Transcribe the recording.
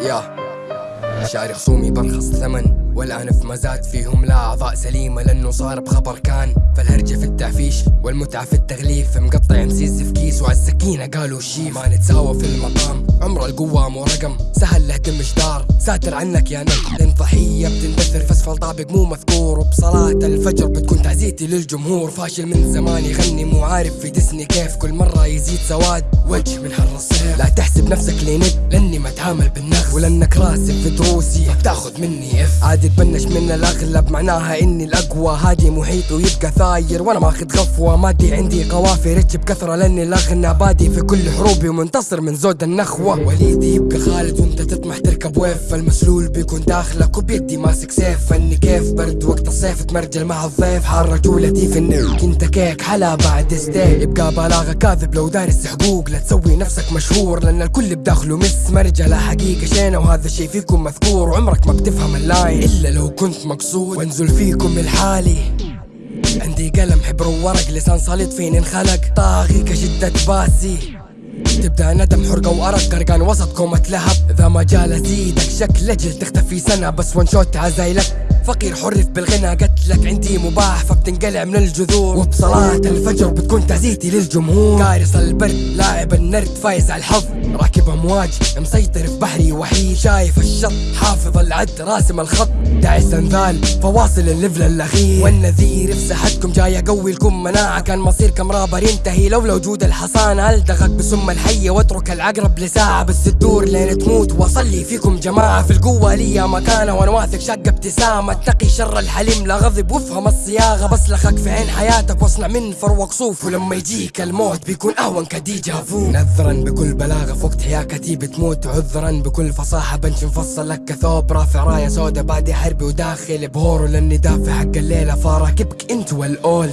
يا شاري خصومي برخص ثمن والآن في مزاد فيهم لا أعضاء سليمة لأنه صار بخبر كان. فالهرجة في التعفيش والمتعة في التغليف مقطع مسيز في كيس وعلى السكينة قالوا شي. ما نتساوى في المقام عمر القوة مو رقم سهل له تم جدار ساتر عنك يا نك لأن ضحية بتندثر فاسفل طابق مو مذكور. وبصلاة الفجر بتكون تعزيتي للجمهور. فاشل من زمان يغني مو عارف في دسني كيف. كل مرة يزيد سواد وجه من حر الصيف. لا تحسب نفسك لينك لأني ما أتعامل بالنغز ولانك راسب في دروسي. بتاخذ مني اف عادي تبنش من الأغلب. معناها إني الأقوى. هادي محيط ويبقى ثاير. وأنا ماخذ غفوة. مادي عندي قوافي. رتش بكثرة لأني الأغنى. بادي في كل حروبي. ومنتصر من زود النخوة. وليدي يبقى خالد وانت تطمح تركب ويف. فالمسلول بيكون داخلك وبيدي ماسك سيف. فاني كيف؟ برد وقت الصيف. تمرجل مع الضيف. حار رجولتي في النيل. انت كيك حلا بعد ستيل. يبقى بلاغة كاذب لو دارس حقوق. لا تسوي نفسك مشهور. لأن الكل بداخله مس مرجلة حقيقة. شينة وهذا الشي فيكم مذكور. وعمرك ما بتفهم اللاين إلا لو كنت مقصود. وانزل فيكم الحالي. عندي قلم حبر وورق. لسان صليط فيني انخلق؟ طاغي كشدة باسي. تبدأ ندم حرقة وأرق. قرقان وسط كومة لهب. إذا ما جال أزيدك شكل أجل تختفي سنة. بس one shot عزايلك. فقير حرف بالغنى قتلك عندي مباح فبتنقلع من الجذور. وبصلاة الفجر بتكون تعزيتي للجمهور. قارص البرد لاعب النرد فايز على الحظ. راكب أمواج مسيطر في بحري وحيد. شايف الشط حافظ العد راسم الخط. داعس انذال فواصل الليفل الأخير. والنذير في ساحتكم جاي أقوي لكم مناعة. كان مصيركم رابر ينتهي لولا وجود الحصان. الدغك بسم الحيه واترك العقرب لساعة. بس تدور لين تموت وأصلي فيكم جماعة. في القوة لي مكانة وأنا واثق شقه ابتسامة. اتقي شر الحليم لا غضب وافهم الصياغة. بسلخك في عين حياتك واصنع من فروق صوف ولما يجيك الموت بيكون أهون كديجا فو نذرا بكل بلاغة في وقت حياكتي بتموت عذرا بكل فصاحة بنش مفصل لك كثوب. رافع راية سودا بادي حربي وداخل بهور لأني دافع حق الليلة فراكبك أنت والأول.